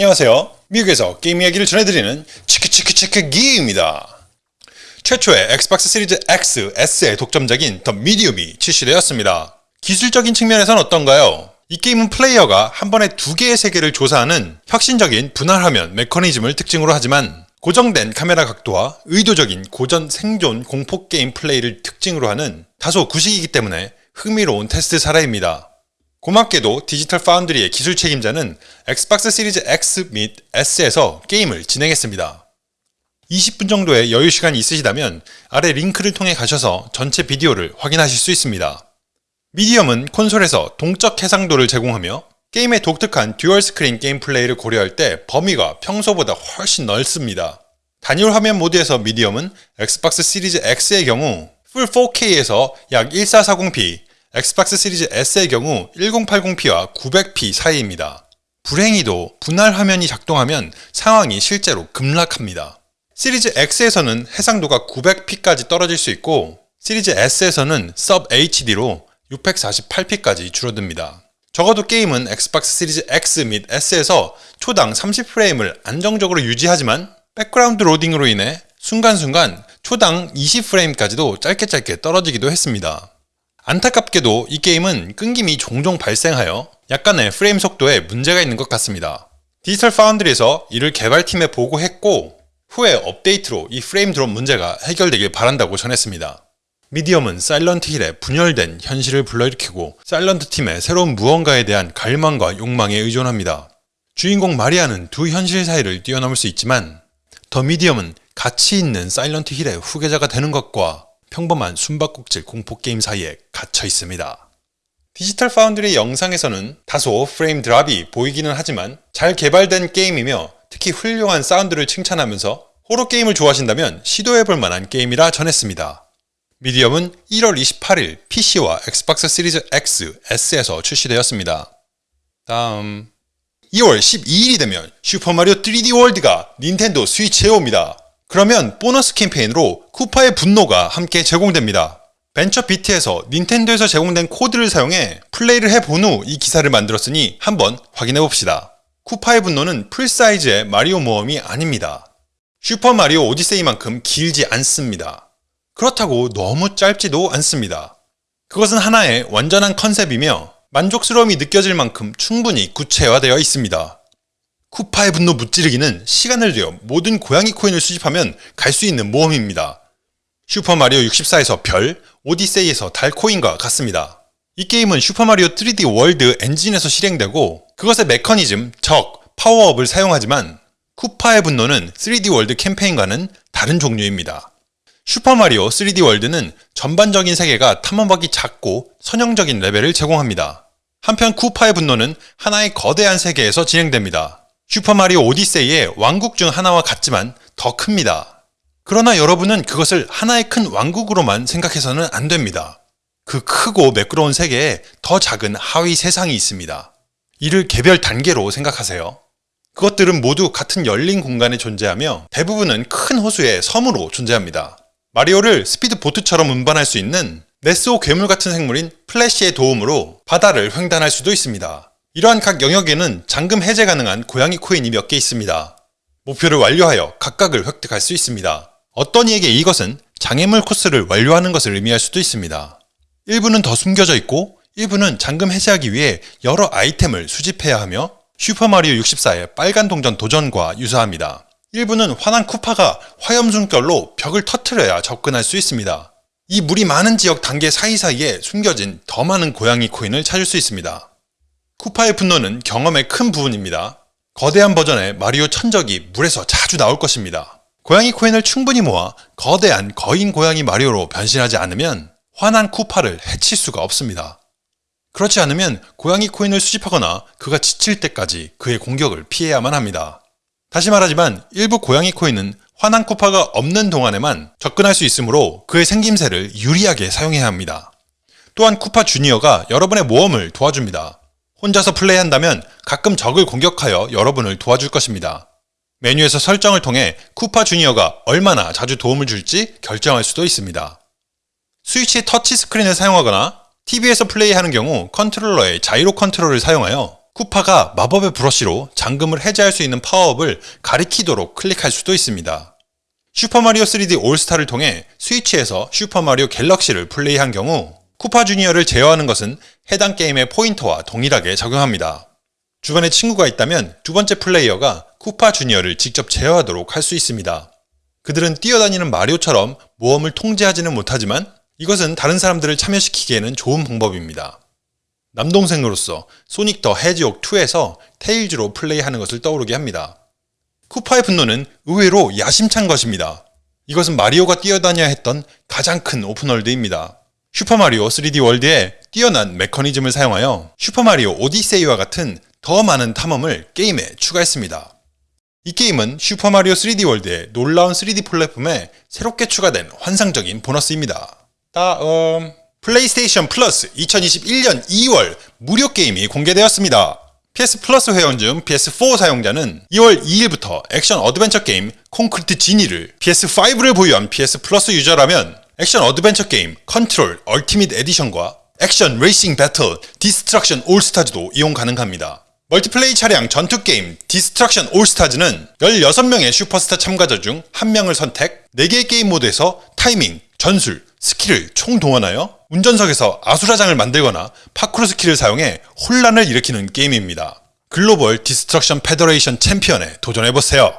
안녕하세요. 미국에서 게임 이야기를 전해드리는 치크치크치크 기입니다. 최초의 엑스박스 시리즈 X, S의 독점작인 더 미디움이 출시되었습니다. 기술적인 측면에선 어떤가요? 이 게임은 플레이어가 한 번에 두 개의 세계를 조사하는 혁신적인 분할 화면 메커니즘을 특징으로 하지만 고정된 카메라 각도와 의도적인 고전 생존 공포 게임 플레이를 특징으로 하는 다소 구식이기 때문에 흥미로운 테스트 사례입니다. 고맙게도 디지털 파운드리의 기술 책임자는 엑스박스 시리즈 X 및 S에서 게임을 진행했습니다. 20분 정도의 여유 시간이 있으시다면 아래 링크를 통해 가셔서 전체 비디오를 확인하실 수 있습니다. 미디엄은 콘솔에서 동적 해상도를 제공하며 게임의 독특한 듀얼 스크린 게임 플레이를 고려할 때 범위가 평소보다 훨씬 넓습니다. 단일 화면 모드에서 미디엄은 엑스박스 시리즈 X의 경우 풀 4K에서 약 1440p, 엑스박스 시리즈 S의 경우 1080p와 900p 사이입니다. 불행히도 분할 화면이 작동하면 상황이 실제로 급락합니다. 시리즈 X에서는 해상도가 900p까지 떨어질 수 있고 시리즈 S에서는 Sub HD로 648p까지 줄어듭니다. 적어도 게임은 엑스박스 시리즈 X 및 S에서 초당 30프레임을 안정적으로 유지하지만 백그라운드 로딩으로 인해 순간순간 초당 20프레임까지도 짧게 짧게 떨어지기도 했습니다. 안타깝게도 이 게임은 끊김이 종종 발생하여 약간의 프레임 속도에 문제가 있는 것 같습니다. 디지털 파운드리에서 이를 개발팀에 보고했고 후에 업데이트로 이 프레임 드롭 문제가 해결되길 바란다고 전했습니다. 미디엄은 사일런트 힐의 분열된 현실을 불러일으키고 사일런트 팀의 새로운 무언가에 대한 갈망과 욕망에 의존합니다. 주인공 마리아는 두 현실 사이를 뛰어넘을 수 있지만 더 미디엄은 가치 있는 사일런트 힐의 후계자가 되는 것과 평범한 숨바꼭질 공포게임 사이에 갇혀 있습니다. 디지털 파운드리 영상에서는 다소 프레임 드랍이 보이기는 하지만 잘 개발된 게임이며 특히 훌륭한 사운드를 칭찬하면서 호러 게임을 좋아하신다면 시도해볼 만한 게임이라 전했습니다. 미디엄은 1월 28일 PC와 엑스박스 시리즈 X, S에서 출시되었습니다. 다음 2월 12일이 되면 슈퍼마리오 3D 월드가 닌텐도 스위치에 옵니다. 그러면 보너스 캠페인으로 쿠파의 분노가 함께 제공됩니다. 벤처 비트에서 닌텐도에서 제공된 코드를 사용해 플레이를 해본 후 이 기사를 만들었으니 한번 확인해 봅시다. 쿠파의 분노는 full size의 마리오 모험이 아닙니다. 슈퍼마리오 오디세이만큼 길지 않습니다. 그렇다고 너무 짧지도 않습니다. 그것은 하나의 완전한 컨셉이며 만족스러움이 느껴질 만큼 충분히 구체화되어 있습니다. 쿠파의 분노 무찌르기는 시간을 들여 모든 고양이 코인을 수집하면 갈 수 있는 모험입니다. 슈퍼마리오 64에서 별, 오디세이에서 달 코인과 같습니다. 이 게임은 슈퍼마리오 3D 월드 엔진에서 실행되고 그것의 메커니즘, 적, 파워업을 사용하지만 쿠파의 분노는 3D 월드 캠페인과는 다른 종류입니다. 슈퍼마리오 3D 월드는 전반적인 세계가 탐험하기 작고 선형적인 레벨을 제공합니다. 한편 쿠파의 분노는 하나의 거대한 세계에서 진행됩니다. 슈퍼마리오 오디세이의 왕국 중 하나와 같지만 더 큽니다. 그러나 여러분은 그것을 하나의 큰 왕국으로만 생각해서는 안 됩니다. 그 크고 매끄러운 세계에 더 작은 하위 세상이 있습니다. 이를 개별 단계로 생각하세요. 그것들은 모두 같은 열린 공간에 존재하며 대부분은 큰 호수의 섬으로 존재합니다. 마리오를 speed boat처럼 운반할 수 있는 네스호 괴물 같은 생물인 플레시의 도움으로 바다를 횡단할 수도 있습니다. 이러한 각 영역에는 잠금 해제 가능한 고양이 코인이 몇 개 있습니다. 목표를 완료하여 각각을 획득할 수 있습니다. 어떤 이에게 이것은 장애물 코스를 완료하는 것을 의미할 수도 있습니다. 일부는 더 숨겨져 있고 일부는 잠금 해제하기 위해 여러 아이템을 수집해야 하며 슈퍼마리오 64의 빨간 동전 도전과 유사합니다. 일부는 화난 쿠파가 화염 숨결로 벽을 터트려야 접근할 수 있습니다. 이 물이 많은 지역 단계 사이사이에 숨겨진 더 많은 고양이 코인을 찾을 수 있습니다. 쿠파의 분노는 경험의 큰 부분입니다. 거대한 버전의 마리오 천적이 물에서 자주 나올 것입니다. 고양이 코인을 충분히 모아 거대한 거인 고양이 마리오로 변신하지 않으면 화난 쿠파를 해칠 수가 없습니다. 그렇지 않으면 고양이 코인을 수집하거나 그가 지칠 때까지 그의 공격을 피해야만 합니다. 다시 말하지만 일부 고양이 코인은 화난 쿠파가 없는 동안에만 접근할 수 있으므로 그의 생김새를 유리하게 사용해야 합니다. 또한 쿠파 주니어가 여러분의 모험을 도와줍니다. 혼자서 플레이한다면 가끔 적을 공격하여 여러분을 도와줄 것입니다. 메뉴에서 설정을 통해 쿠파 주니어가 얼마나 자주 도움을 줄지 결정할 수도 있습니다. 스위치 터치 스크린을 사용하거나 TV에서 플레이하는 경우 컨트롤러의 gyro control을 사용하여 쿠파가 마법의 브러쉬로 잠금을 해제할 수 있는 파워업을 가리키도록 클릭할 수도 있습니다. 슈퍼마리오 3D 올스타를 통해 스위치에서 슈퍼마리오 갤럭시를 플레이한 경우 쿠파 주니어를 제어하는 것은 해당 게임의 포인터와 동일하게 적용합니다. 주변에 친구가 있다면 두 번째 플레이어가 쿠파 주니어를 직접 제어하도록 할 수 있습니다. 그들은 뛰어다니는 마리오처럼 모험을 통제하지는 못하지만 이것은 다른 사람들을 참여시키기에는 좋은 방법입니다. 남동생으로서 소닉 더 해지옥 2에서 테일즈로 플레이하는 것을 떠오르게 합니다. 쿠파의 분노는 의외로 야심찬 것입니다. 이것은 마리오가 뛰어다녀야 했던 가장 큰 open world입니다. 슈퍼마리오 3D 월드의 뛰어난 메커니즘을 사용하여 슈퍼마리오 오디세이와 같은 더 많은 탐험을 게임에 추가했습니다. 이 게임은 슈퍼마리오 3D 월드의 놀라운 3D 플랫폼에 새롭게 추가된 환상적인 보너스입니다. 다음 플레이스테이션 플러스 2021년 2월 무료 게임이 공개되었습니다. PS 플러스 회원 중 PS4 사용자는 2월 2일부터 액션 어드벤처 게임 콘크리트 지니를 PS5를 보유한 PS 플러스 유저라면 액션 어드벤처 게임 컨트롤 얼티밋 에디션과 액션 레이싱 배틀 디스트럭션 올스타즈도 이용 가능합니다. multiplay 차량 전투 게임 디스트럭션 올스타즈는 16명의 슈퍼스타 참가자 중 1명을 선택, 4개의 게임 모드에서 타이밍, 전술, 스킬을 총동원하여 운전석에서 아수라장을 만들거나 파쿠르 스킬을 사용해 혼란을 일으키는 게임입니다. 글로벌 디스트럭션 페더레이션 챔피언에 도전해보세요.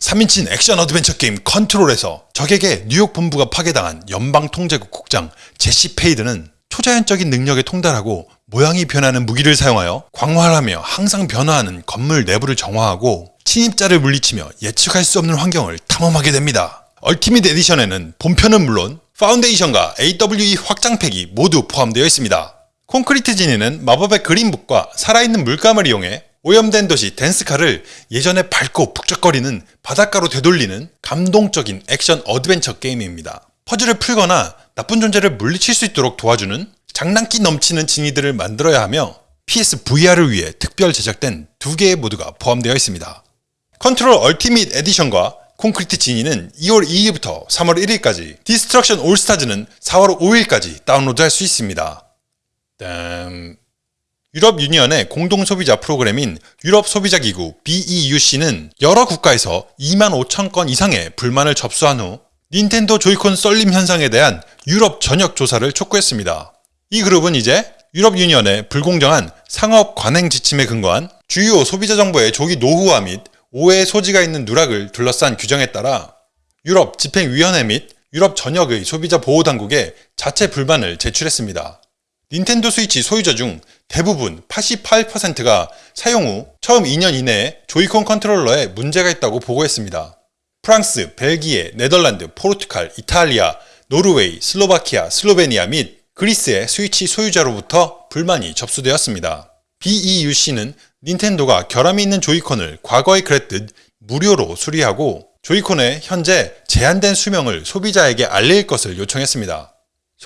3인칭 액션 어드벤처 게임 컨트롤에서 적에게 뉴욕 본부가 파괴당한 연방통제국 국장 제시 페이드는 초자연적인 능력에 통달하고 모양이 변하는 무기를 사용하여 광활하며 항상 변화하는 건물 내부를 정화하고 침입자를 물리치며 예측할 수 없는 환경을 탐험하게 됩니다. 얼티밋 에디션에는 본편은 물론 파운데이션과 AWE 확장팩이 모두 포함되어 있습니다. 콘크리트 지니는 마법의 그림붓과 살아있는 물감을 이용해 오염된 도시 덴스카를 예전의 밝고 북적거리는 바닷가로 되돌리는 감동적인 액션 어드벤처 게임입니다. 퍼즐을 풀거나 나쁜 존재를 물리칠 수 있도록 도와주는 장난기 넘치는 지니들을 만들어야 하며 PS VR을 위해 특별 제작된 두 개의 모드가 포함되어 있습니다. 컨트롤 얼티밋 에디션과 콘크리트 지니는 2월 2일부터 3월 1일까지, 디스트럭션 올스타즈는 4월 5일까지 다운로드할 수 있습니다. 땀... 유럽 유니언의 공동 소비자 프로그램인 유럽 소비자 기구 BEUC는 여러 국가에서 2만 5천 건 이상의 불만을 접수한 후 닌텐도 조이콘 쏠림 현상에 대한 유럽 전역 조사를 촉구했습니다. 이 그룹은 이제 유럽 유니언의 불공정한 상업 관행 지침에 근거한 주요 소비자 정보의 조기 노후화 및 오해의 소지가 있는 누락을 둘러싼 규정에 따라 유럽 집행위원회 및 유럽 전역의 소비자 보호 당국에 자체 불만을 제출했습니다. 닌텐도 스위치 소유자 중 대부분 88%가 사용 후 처음 2년 이내에 조이콘 컨트롤러에 문제가 있다고 보고했습니다. 프랑스, 벨기에, 네덜란드, 포르투갈, 이탈리아, 노르웨이, 슬로바키아, 슬로베니아 및 그리스의 스위치 소유자로부터 불만이 접수되었습니다. BEUC는 닌텐도가 결함이 있는 조이콘을 과거에 그랬듯 무료로 수리하고 조이콘의 현재 제한된 수명을 소비자에게 알릴 것을 요청했습니다.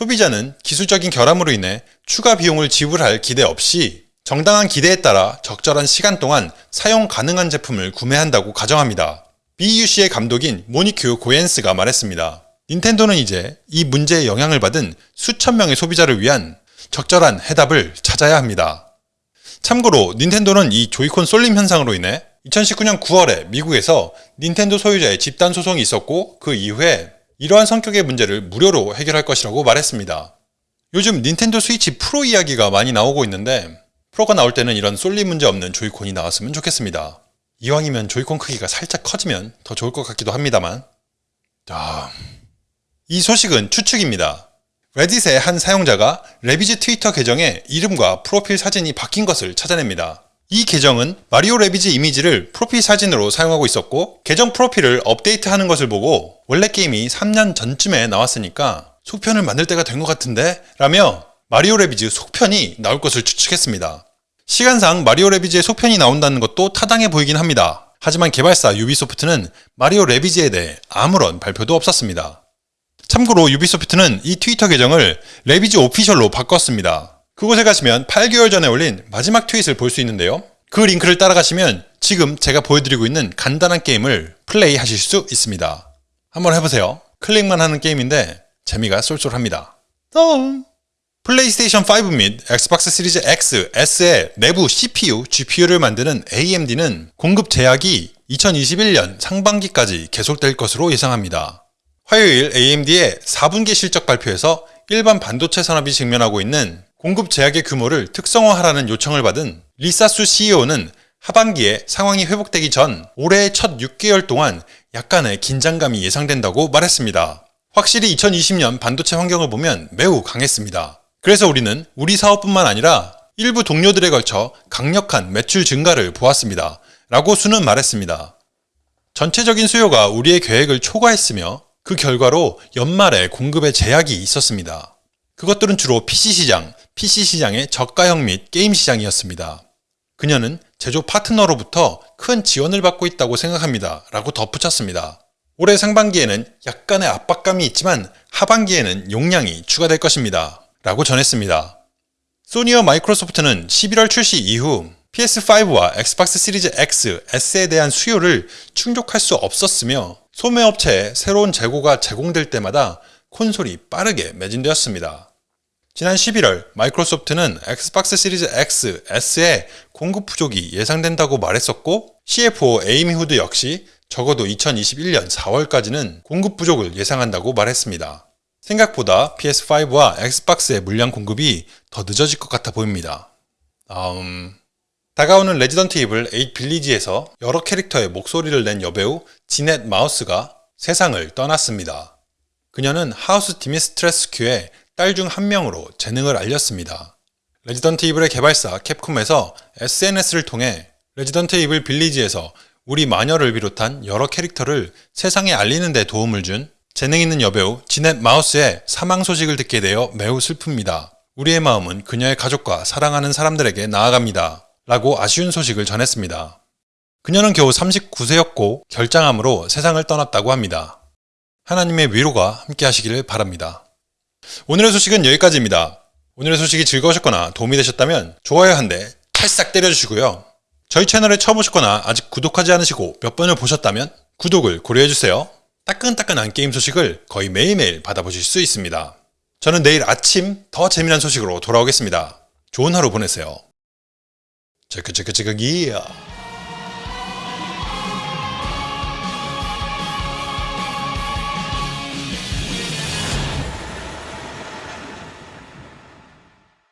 소비자는 기술적인 결함으로 인해 추가 비용을 지불할 기대 없이 정당한 기대에 따라 적절한 시간 동안 사용 가능한 제품을 구매한다고 가정합니다. BUC의 감독인 모니큐 고엔스가 말했습니다. 닌텐도는 이제 이 문제에 영향을 받은 수천 명의 소비자를 위한 적절한 해답을 찾아야 합니다. 참고로 닌텐도는 이 조이콘 쏠림 현상으로 인해 2019년 9월에 미국에서 닌텐도 소유자의 집단 소송이 있었고 그 이후에 이러한 성격의 문제를 무료로 해결할 것이라고 말했습니다. 요즘 닌텐도 스위치 프로 이야기가 많이 나오고 있는데 프로가 나올 때는 이런 쏠림 문제 없는 조이콘이 나왔으면 좋겠습니다. 이왕이면 조이콘 크기가 살짝 커지면 더 좋을 것 같기도 합니다만 아... 이 소식은 추측입니다. 레딧의 한 사용자가 래비즈 트위터 계정에 이름과 프로필 사진이 바뀐 것을 찾아냅니다. 이 계정은 마리오 래비즈 이미지를 프로필 사진으로 사용하고 있었고 계정 프로필을 업데이트하는 것을 보고 원래 게임이 3년 전쯤에 나왔으니까 속편을 만들 때가 된 것 같은데? 라며 마리오 래비즈 속편이 나올 것을 추측했습니다. 시간상 마리오 래비즈의 속편이 나온다는 것도 타당해 보이긴 합니다. 하지만 개발사 유비소프트는 마리오 래비즈에 대해 아무런 발표도 없었습니다. 참고로 유비소프트는 이 트위터 계정을 래비즈 오피셜로 바꿨습니다. 그곳에 가시면 8개월 전에 올린 마지막 트윗을 볼 수 있는데요. 그 링크를 따라가시면 지금 제가 보여드리고 있는 간단한 게임을 플레이 하실 수 있습니다. 한번 해보세요. 클릭만 하는 게임인데 재미가 쏠쏠합니다. 다음 플레이스테이션 5 및 엑스박스 시리즈 X, S의 내부 CPU, GPU를 만드는 AMD는 공급 제약이 2021년 상반기까지 계속될 것으로 예상합니다. 화요일 AMD의 4분기 실적 발표에서 일반 반도체 산업이 직면하고 있는 공급 제약의 규모를 특성화하라는 요청을 받은 리사수 CEO는 하반기에 상황이 회복되기 전 올해의 첫 6개월 동안 약간의 긴장감이 예상된다고 말했습니다. 확실히 2020년 반도체 환경을 보면 매우 강했습니다. 그래서 우리는 우리 사업뿐만 아니라 일부 동료들에 걸쳐 강력한 매출 증가를 보았습니다. 라고 수는 말했습니다. 전체적인 수요가 우리의 계획을 초과했으며 그 결과로 연말에 공급에 제약이 있었습니다. 그것들은 주로 PC 시장, PC 시장의 저가형 및 게임 시장이었습니다. 그녀는 제조 파트너로부터 큰 지원을 받고 있다고 생각합니다. 라고 덧붙였습니다. 올해 상반기에는 약간의 압박감이 있지만 하반기에는 용량이 추가될 것입니다. 라고 전했습니다. 소니와 마이크로소프트는 11월 출시 이후 PS5와 엑스박스 시리즈 X, S에 대한 수요를 충족할 수 없었으며 소매업체에 새로운 재고가 제공될 때마다 콘솔이 빠르게 매진되었습니다. 지난 11월 마이크로소프트는 엑스박스 시리즈 X, S의 공급 부족이 예상된다고 말했었고 CFO 에이미 후드 역시 적어도 2021년 4월까지는 공급 부족을 예상한다고 말했습니다. 생각보다 PS5와 엑스박스의 물량 공급이 더 늦어질 것 같아 보입니다. 다음 다가오는 레지던트 이블 8 빌리지에서 여러 캐릭터의 목소리를 낸 여배우 지넷 마우스가 세상을 떠났습니다. 그녀는 하우스 디미트레스쿠의 딸 중 한 명으로 재능을 알렸습니다. 레지던트 이블의 개발사 캡콤에서 SNS를 통해 레지던트 이블 빌리지에서 우리 마녀를 비롯한 여러 캐릭터를 세상에 알리는 데 도움을 준 재능 있는 여배우 지넷 마우스의 사망 소식을 듣게 되어 매우 슬픕니다. 우리의 마음은 그녀의 가족과 사랑하는 사람들에게 나아갑니다. 라고 아쉬운 소식을 전했습니다. 그녀는 겨우 39세였고 결장암으로 세상을 떠났다고 합니다. 하나님의 위로가 함께 하시기를 바랍니다. 오늘의 소식은 여기까지입니다. 오늘의 소식이 즐거우셨거나 도움이 되셨다면 좋아요 한 대 찰싹 때려주시고요. 저희 채널에 처음 오셨거나 아직 구독하지 않으시고 몇 번을 보셨다면 구독을 고려해주세요. 따끈따끈한 게임 소식을 거의 매일매일 받아보실 수 있습니다. 저는 내일 아침 더 재미난 소식으로 돌아오겠습니다. 좋은 하루 보내세요. 체크체크체크 기야